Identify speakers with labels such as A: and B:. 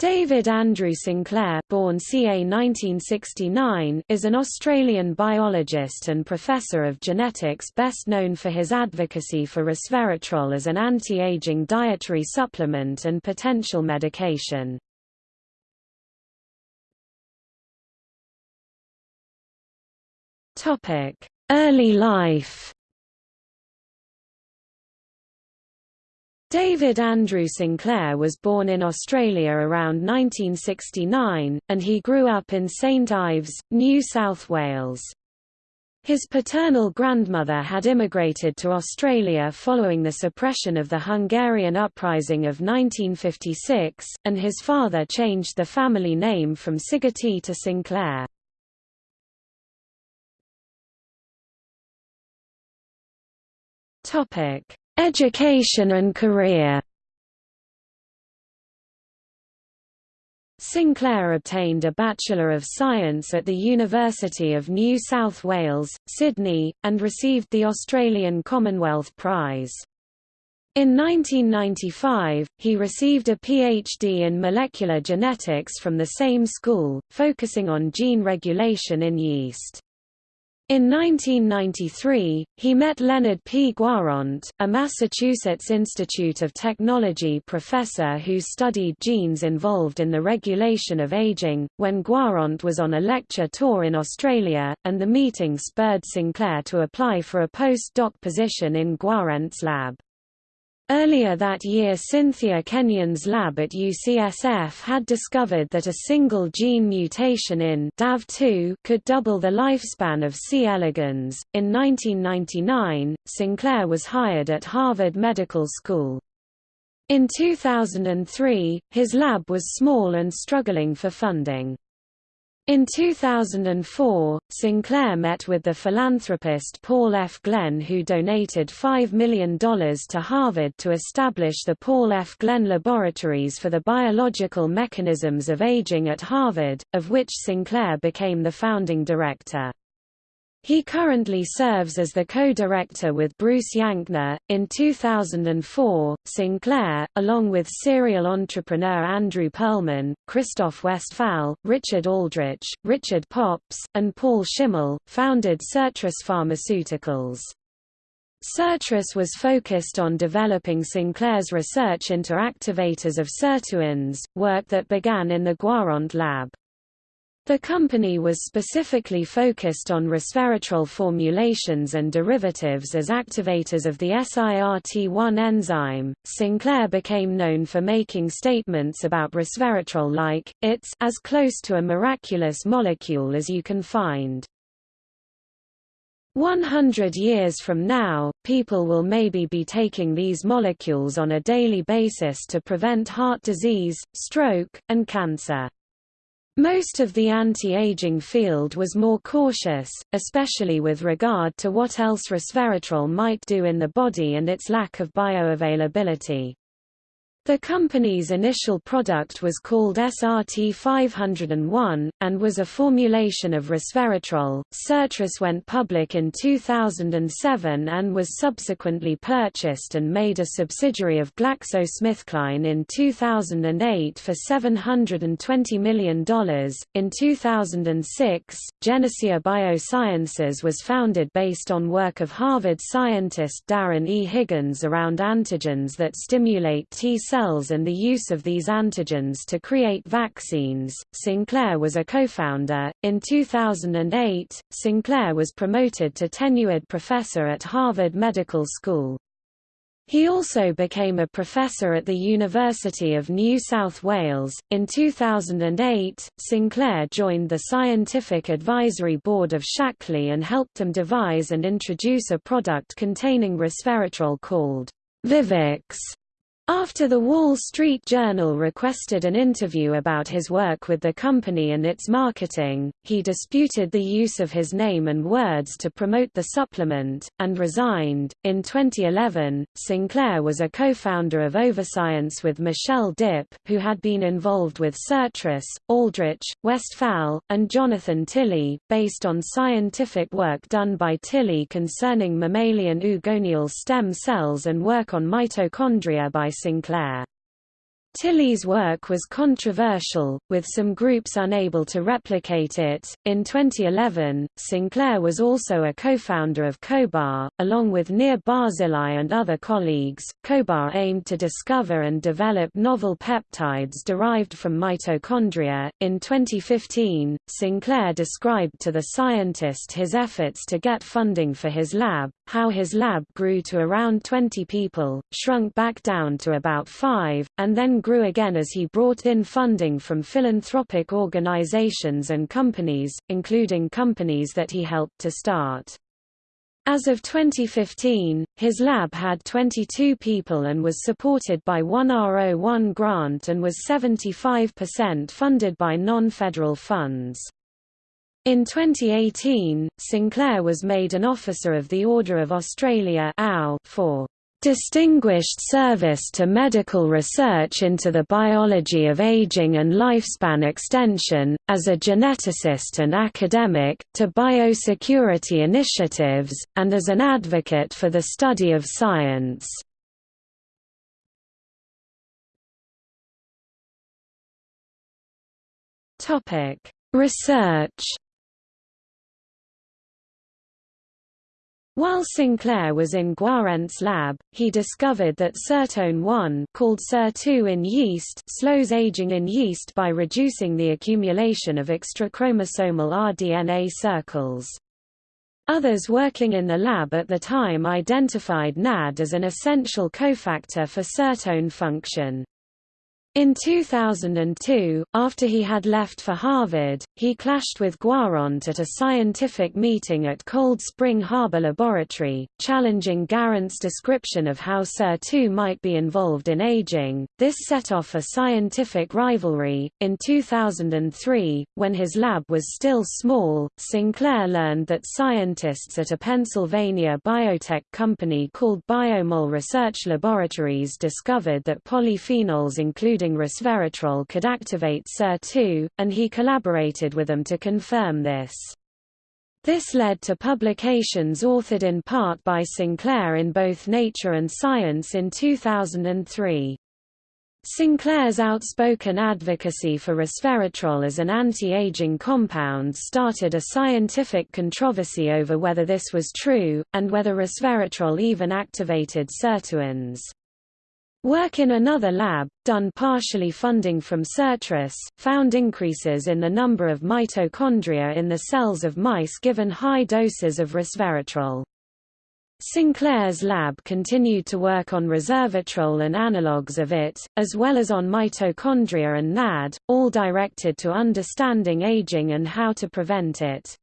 A: David Andrew Sinclair born ca 1969 is an Australian biologist and professor of genetics best known for his advocacy for resveratrol as an anti-aging dietary supplement and potential medication. Early life David Andrew Sinclair was born in Australia around 1969, and he grew up in St Ives, New South Wales. His paternal grandmother had immigrated to Australia following the suppression of the Hungarian uprising of 1956, and his father changed the family name from Szigeti to Sinclair. Topic: Education and career Sinclair obtained a Bachelor of Science at the University of New South Wales, Sydney, and received the Australian Commonwealth Prize. In 1995, he received a PhD in molecular genetics from the same school, focusing on gene regulation in yeast. In 1993, he met Leonard P. Guarente, a Massachusetts Institute of Technology professor who studied genes involved in the regulation of aging, when Guarente was on a lecture tour in Australia, and the meeting spurred Sinclair to apply for a post-doc position in Guarente's lab. Earlier that year Cynthia Kenyon's lab at UCSF had discovered that a single gene mutation in daf-2 could double the lifespan of C. elegans. In 1999, Sinclair was hired at Harvard Medical School. In 2003, his lab was small and struggling for funding. In 2004, Sinclair met with the philanthropist Paul F. Glenn who donated $5 million to Harvard to establish the Paul F. Glenn Laboratories for the Biological Mechanisms of Aging at Harvard, of which Sinclair became the founding director. He currently serves as the co-director with Bruce Yankner. In 2004, Sinclair, along with serial entrepreneur Andrew Perlman, Christoph Westphal, Richard Aldrich, Richard Pops, and Paul Schimmel, founded Sirtris Pharmaceuticals. Sirtris was focused on developing Sinclair's research into activators of sirtuins, work that began in the Guarente lab. The company was specifically focused on resveratrol formulations and derivatives as activators of the SIRT1 enzyme. Sinclair became known for making statements about resveratrol like, it's as close to a miraculous molecule as you can find. 100 years from now, people will maybe be taking these molecules on a daily basis to prevent heart disease, stroke, and cancer. Most of the anti-aging field was more cautious, especially with regard to what else resveratrol might do in the body and its lack of bioavailability. The company's initial product was called SRT 501, and was a formulation of resveratrol. Sirtris went public in 2007 and was subsequently purchased and made a subsidiary of GlaxoSmithKline in 2008 for $720 million. In 2006, Genocea Biosciences was founded based on work of Harvard scientist Darren E. Higgins around antigens that stimulate T cells and the use of these antigens to create vaccines. Sinclair was a co-founder. In 2008, Sinclair was promoted to tenured professor at Harvard Medical School. He also became a professor at the University of New South Wales. In 2008, Sinclair joined the Scientific Advisory Board of Shaklee and helped them devise and introduce a product containing resveratrol called Vivix. After the Wall Street Journal requested an interview about his work with the company and its marketing, he disputed the use of his name and words to promote the supplement, and resigned. In 2011, Sinclair was a co founder of OvaScience with Michelle Dipp, who had been involved with Sirtris, Aldrich, Westphal, and Jonathan Tilly, based on scientific work done by Tilly concerning mammalian oogonial stem cells and work on mitochondria by Sinclair. Tilly's work was controversial, with some groups unable to replicate it. In 2011, Sinclair was also a co-founder of CohBar, along with Nir Barzilai and other colleagues. CohBar aimed to discover and develop novel peptides derived from mitochondria. In 2015, Sinclair described to the scientist his efforts to get funding for his lab, how his lab grew to around 20 people, shrunk back down to about 5, and then grew again as he brought in funding from philanthropic organizations and companies, including companies that he helped to start. As of 2015, his lab had 22 people and was supported by one R01 grant and was 75% funded by non-federal funds. In 2018, Sinclair was made an Officer of the Order of Australia for distinguished service to medical research into the biology of aging and lifespan extension, as a geneticist and academic, to biosecurity initiatives, and as an advocate for the study of science. Research While Sinclair was in Guarente's lab, he discovered that sirtuin 1 called SIR2 in yeast slows aging in yeast by reducing the accumulation of extrachromosomal rDNA circles. Others working in the lab at the time identified NAD as an essential cofactor for sirtuin function. In 2002, after he had left for Harvard, he clashed with Guarente at a scientific meeting at Cold Spring Harbor Laboratory, challenging Guarente's description of how SIR2 might be involved in aging. This set off a scientific rivalry. In 2003, when his lab was still small, Sinclair learned that scientists at a Pennsylvania biotech company called Biomol Research Laboratories discovered that polyphenols including including resveratrol could activate SIR2, and he collaborated with them to confirm this. This led to publications authored in part by Sinclair in both Nature and Science in 2003. Sinclair's outspoken advocacy for resveratrol as an anti-aging compound started a scientific controversy over whether this was true, and whether resveratrol even activated sirtuins. Work in another lab, done partially funding from Sirtris, found increases in the number of mitochondria in the cells of mice given high doses of resveratrol. Sinclair's lab continued to work on resveratrol and analogues of it, as well as on mitochondria and NAD, all directed to understanding aging and how to prevent it.